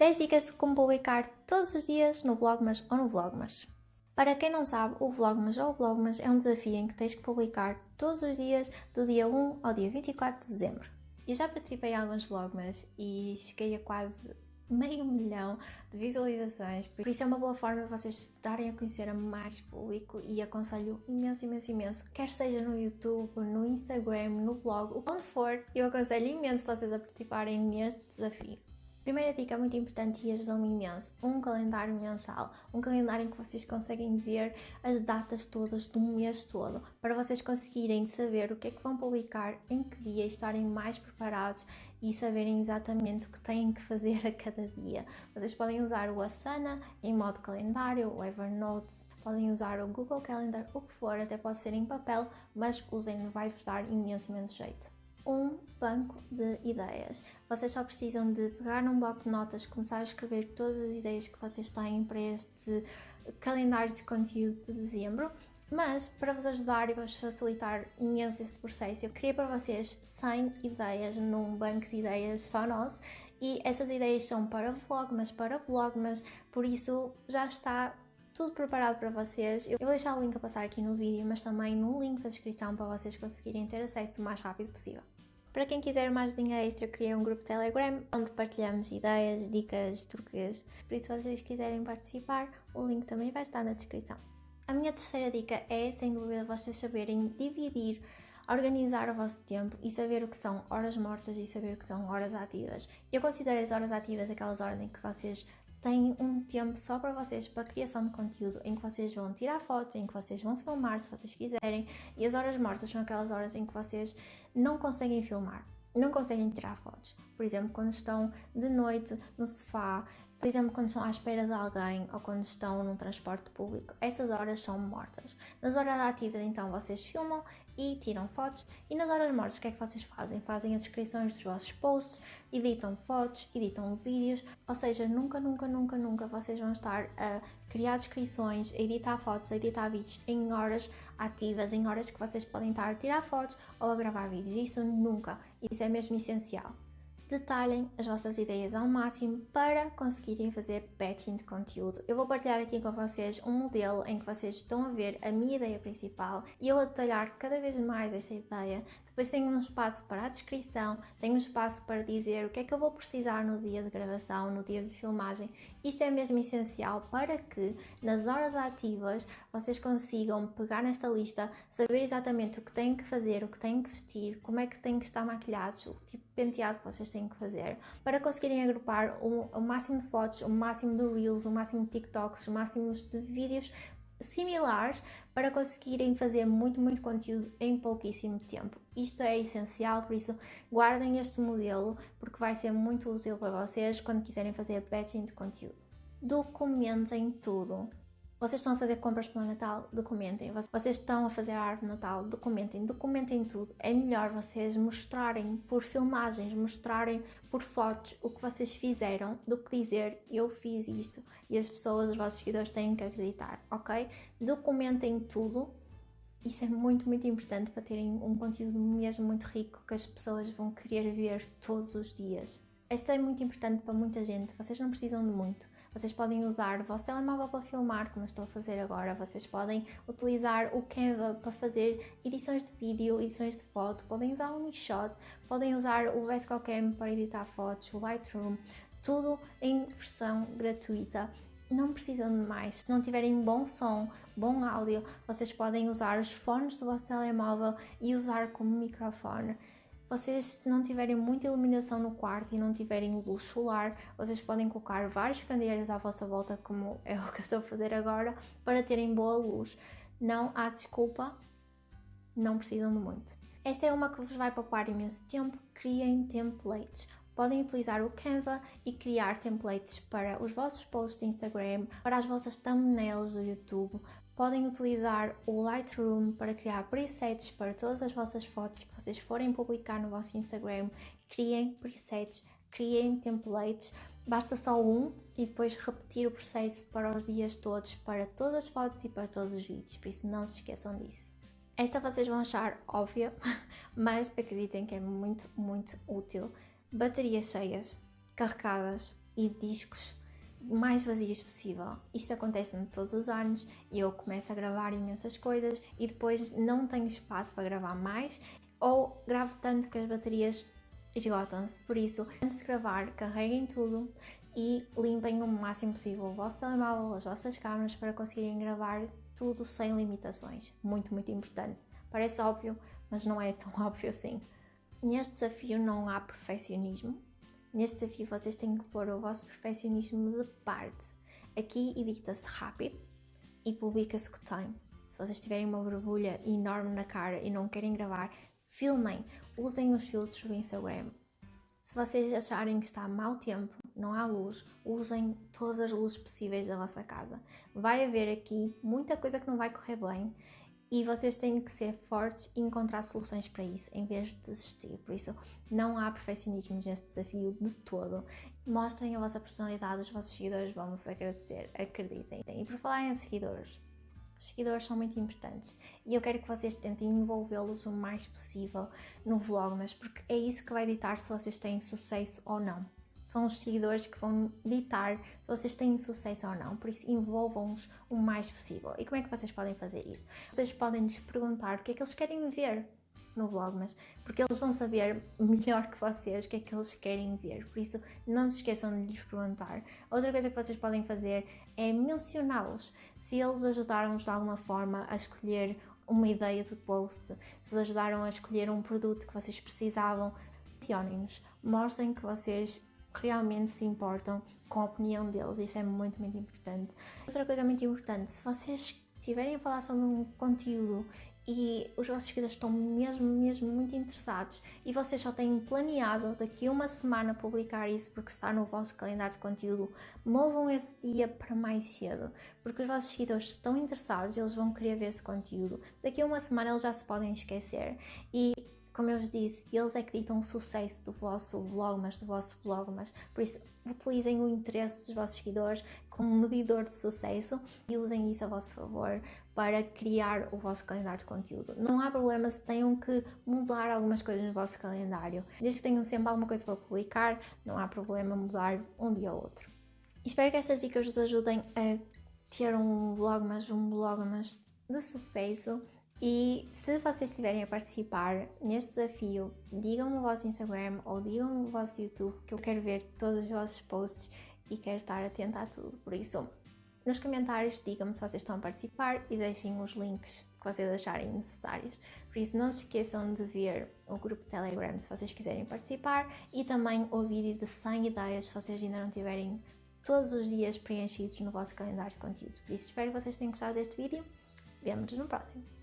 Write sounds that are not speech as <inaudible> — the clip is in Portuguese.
10 dicas de como publicar todos os dias no Vlogmas ou no Vlogmas. Para quem não sabe, o Vlogmas ou o Vlogmas é um desafio em que tens que publicar todos os dias do dia 1 ao dia 24 de dezembro. Eu já participei em alguns Vlogmas e cheguei a quase meio milhão de visualizações, por isso é uma boa forma de vocês se darem a conhecer a mais público e aconselho imenso, imenso, imenso, quer seja no YouTube, no Instagram, no blog, onde for, eu aconselho imenso vocês a participarem neste desafio. Primeira dica muito importante e ajudou-me imenso, um calendário mensal, um calendário em que vocês conseguem ver as datas todas do mês todo, para vocês conseguirem saber o que é que vão publicar, em que dia, estarem mais preparados e saberem exatamente o que têm que fazer a cada dia. Vocês podem usar o Asana em modo calendário, o Evernote, podem usar o Google Calendar, o que for, até pode ser em papel, mas usem, vai-vos dar imenso, imenso jeito um banco de ideias. Vocês só precisam de pegar num bloco de notas, começar a escrever todas as ideias que vocês têm para este calendário de conteúdo de dezembro. Mas para vos ajudar e vos facilitar imenso esse processo, eu queria para vocês 100 ideias num banco de ideias só nosso e essas ideias são para vlog, mas para blog, mas por isso já está tudo preparado para vocês. Eu vou deixar o link a passar aqui no vídeo, mas também no link da descrição para vocês conseguirem ter acesso o mais rápido possível. Para quem quiser mais dinheiro extra, criei um grupo Telegram onde partilhamos ideias, dicas, truques. Por isso, se vocês quiserem participar, o link também vai estar na descrição. A minha terceira dica é, sem dúvida, vocês saberem dividir organizar o vosso tempo e saber o que são horas mortas e saber o que são horas ativas. Eu considero as horas ativas aquelas horas em que vocês têm um tempo só para vocês, para a criação de conteúdo, em que vocês vão tirar fotos, em que vocês vão filmar se vocês quiserem, e as horas mortas são aquelas horas em que vocês não conseguem filmar, não conseguem tirar fotos. Por exemplo, quando estão de noite no sofá, por exemplo, quando estão à espera de alguém ou quando estão num transporte público, essas horas são mortas. Nas horas ativas, então, vocês filmam e tiram fotos. E nas horas mortas, o que é que vocês fazem? Fazem as descrições dos vossos posts, editam fotos, editam vídeos. Ou seja, nunca, nunca, nunca, nunca vocês vão estar a criar descrições, a editar fotos, a editar vídeos em horas ativas, em horas que vocês podem estar a tirar fotos ou a gravar vídeos. Isso nunca. Isso é mesmo essencial detalhem as vossas ideias ao máximo para conseguirem fazer batching de conteúdo. Eu vou partilhar aqui com vocês um modelo em que vocês estão a ver a minha ideia principal e eu a detalhar cada vez mais essa ideia. Depois tenho um espaço para a descrição, tenho um espaço para dizer o que é que eu vou precisar no dia de gravação, no dia de filmagem. Isto é mesmo essencial para que nas horas ativas vocês consigam pegar nesta lista, saber exatamente o que têm que fazer, o que têm que vestir, como é que têm que estar maquilhados, o tipo de penteado que vocês têm têm que fazer para conseguirem agrupar o, o máximo de fotos, o máximo de reels, o máximo de TikToks, o máximo de vídeos similares para conseguirem fazer muito, muito conteúdo em pouquíssimo tempo. Isto é essencial, por isso guardem este modelo porque vai ser muito útil para vocês quando quiserem fazer batching de conteúdo. Documentem tudo. Vocês estão a fazer compras para o Natal? Documentem. Vocês estão a fazer a árvore de Natal? Documentem. Documentem tudo. É melhor vocês mostrarem por filmagens, mostrarem por fotos o que vocês fizeram do que dizer eu fiz isto e as pessoas, os vossos seguidores têm que acreditar, ok? Documentem tudo. Isso é muito, muito importante para terem um conteúdo mesmo muito rico que as pessoas vão querer ver todos os dias. Esta é muito importante para muita gente, vocês não precisam de muito vocês podem usar o vosso telemóvel para filmar, como estou a fazer agora. Vocês podem utilizar o Canva para fazer edições de vídeo, edições de foto. Podem usar o MiShot, podem usar o VSCOCam para editar fotos, o Lightroom. Tudo em versão gratuita não precisam de mais. Se não tiverem bom som, bom áudio, vocês podem usar os fones do vosso telemóvel e usar como microfone. Vocês, se não tiverem muita iluminação no quarto e não tiverem luz solar, vocês podem colocar vários candeeiros à vossa volta, como é o que eu estou a fazer agora, para terem boa luz. Não há desculpa, não precisam de muito. Esta é uma que vos vai poupar imenso tempo. Criem templates. Podem utilizar o Canva e criar templates para os vossos posts de Instagram, para as vossas thumbnails do YouTube, Podem utilizar o Lightroom para criar presets para todas as vossas fotos que vocês forem publicar no vosso Instagram. Criem presets, criem templates, basta só um e depois repetir o processo para os dias todos, para todas as fotos e para todos os vídeos, por isso não se esqueçam disso. Esta vocês vão achar óbvia, <laughs> mas acreditem que é muito, muito útil. Baterias cheias, carregadas, e discos mais vazios possível. Isto acontece-me todos os anos e eu começo a gravar imensas coisas e depois não tenho espaço para gravar mais ou gravo tanto que as baterias esgotam-se. Por isso, antes de gravar, carreguem tudo e limpem o máximo possível o vosso telemóvel, as vossas câmeras para conseguirem gravar tudo sem limitações. Muito, muito importante. Parece óbvio, mas não é tão <laughs> óbvio assim. Neste desafio não há perfeccionismo, Neste desafio vocês têm que pôr o vosso perfeccionismo de parte. Aqui edita-se rápido e publica-se com time. Se vocês tiverem uma borbulha enorme na cara e não querem gravar, filmem, usem os filtros do Instagram. Se vocês acharem que está mau tempo, não há luz, usem todas as luzes possíveis da vossa casa. Vai haver aqui muita coisa que não vai correr bem e vocês têm que ser fortes e encontrar soluções para isso em vez de desistir. Por isso, não há perfeccionismo neste desafio de todo. Mostrem a vossa personalidade, os vossos seguidores vão vos agradecer, acreditem. E por falar em seguidores, os seguidores são muito importantes e eu quero que vocês tentem envolvê-los o mais possível no Vlogmas, porque é isso que vai ditar se vocês têm sucesso ou não são os seguidores que vão ditar se vocês têm sucesso ou não, por isso envolvam-os o mais possível. E como é que vocês podem fazer isso? Vocês podem lhes perguntar o que é que eles querem ver no Vlogmas, porque eles vão saber melhor que vocês o que é que eles querem ver, por isso não se esqueçam de lhes perguntar. Outra coisa que vocês podem fazer é mencioná-los, se eles ajudaram-vos de alguma forma a escolher uma ideia de post, se ajudaram a escolher um produto que vocês precisavam, mencionem-nos, mostrem que vocês realmente se importam com a opinião deles, isso é muito, muito importante. Outra coisa muito importante, se vocês estiverem a falar sobre um conteúdo e os vossos seguidores estão mesmo, mesmo muito interessados e vocês só têm planeado daqui a uma semana publicar isso porque está no vosso calendário de conteúdo, movam esse dia para mais cedo, porque os vossos seguidores estão interessados, eles vão querer ver esse conteúdo. Daqui a uma semana eles já se podem esquecer e como eu vos disse, eles é que ditam o sucesso do vosso vlogmas, do vosso blogmas, por isso utilizem o interesse dos vossos seguidores como medidor de sucesso e usem isso a vosso favor para criar o vosso calendário de conteúdo. Não há problema se tenham que mudar algumas coisas no vosso calendário, desde que tenham sempre alguma coisa para publicar, não há problema mudar um dia ou outro. Espero que estas dicas vos ajudem a ter um vlogmas, um blogmas de sucesso e se vocês estiverem a participar neste desafio, digam-me o vosso Instagram ou digam-me o vosso YouTube que eu quero ver todos os vossos posts e quero estar atenta a tudo. Por isso, nos comentários digam-me se vocês estão a participar e deixem os links que vocês acharem necessários. Por isso, não se esqueçam de ver o grupo Telegram se vocês quiserem participar e também o vídeo de 100 ideias se vocês ainda não tiverem todos os dias preenchidos no vosso calendário de conteúdo. Por isso, espero que vocês tenham gostado deste vídeo. Vemo-nos no próximo.